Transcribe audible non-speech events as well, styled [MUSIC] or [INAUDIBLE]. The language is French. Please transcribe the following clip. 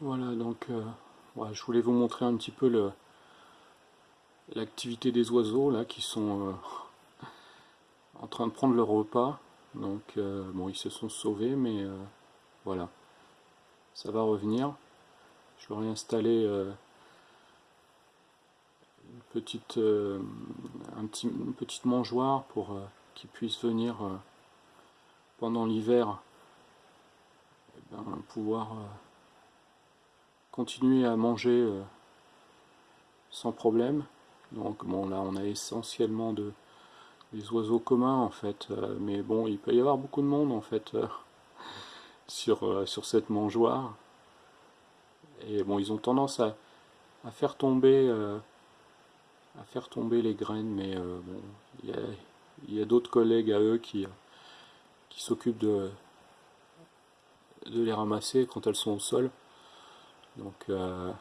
Voilà, donc euh, je voulais vous montrer un petit peu l'activité des oiseaux là qui sont euh, [LAUGHS] en train de prendre leur repas. Donc euh, bon, ils se sont sauvés, mais voilà, ça va revenir. Je leur ai une petite, un petit, une petite mangeoire pour qu'ils puissent venir pendant l'hiver eh ben, pouvoir continuer à manger euh, sans problème. Donc bon là on a essentiellement de, des oiseaux communs en fait, euh, mais bon il peut y avoir beaucoup de monde en fait euh, [LAUGHS] sur, sur cette mangeoire. Et bon ils ont tendance à, à faire tomber à faire tomber les graines, mais bon il y a, a d'autres collègues à eux qui, s'occupent de les ramasser quand elles sont au sol. Donc euh.